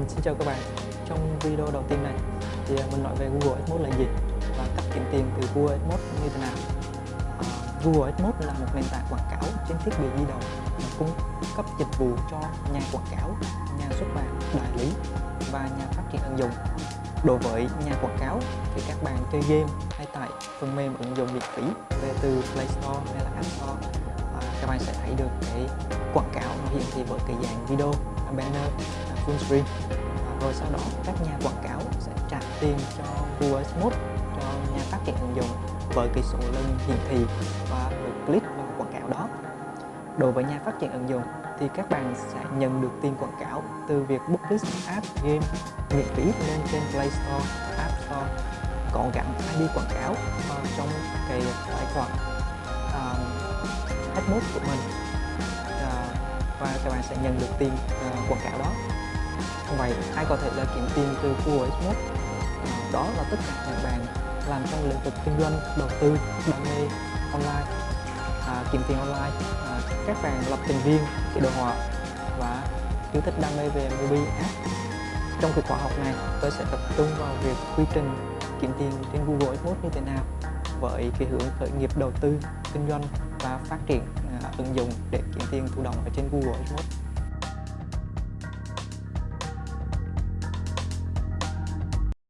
Vâng, xin chào các bạn. Trong video đầu tiên này thì mình nói về Google AdMods là gì và cách kiếm tiền từ Google AdMods như thế nào. À, Google AdMods là một nền tảng quảng cáo trên thiết bị di động cung cấp dịch vụ cho nhà quảng cáo, nhà xuất bản, đại lý và nhà phát triển ứng dụng. Đối với nhà quảng cáo thì các bạn chơi game hay tải phần mềm ứng dụng miễn phí về từ Play Store hay là App Store à, các bạn sẽ thấy được cái quảng cáo nó hiển thị với cái dạng video, banner, full screen à, rồi sau đó các nhà quảng cáo sẽ trả tiền cho Google Adsense cho nhà phát triển ứng dụng với cái số lần hiển thị và lượt click vào quảng cáo đó. Đối với nhà phát triển ứng dụng thì các bạn sẽ nhận được tiền quảng cáo từ việc publish app game miễn phí lên trên Play Store, App Store có gắn ID quảng cáo vào trong cái tài khoản à, uh, AdMods của mình. Uh, và các bạn sẽ nhận được tiền uh, quảng cáo đó vậy ai có thể là kiếm tiền từ Google AdMods đó là tất cả những bạn làm trong lĩnh vực kinh doanh đầu tư đam mê online. À, kiếm tiền online. À, các bạn lập trình viên kỹ đồ họa và yêu thích đam mê về mobile app. Trong cái khóa học này tôi sẽ tập trung vào việc quy trình kiếm tiền trên Google AdWords như thế nào với cái hướng khởi nghiệp đầu tư kinh doanh và phát triển à, ứng dụng để kiếm tiền thụ động ở trên Google AdWords.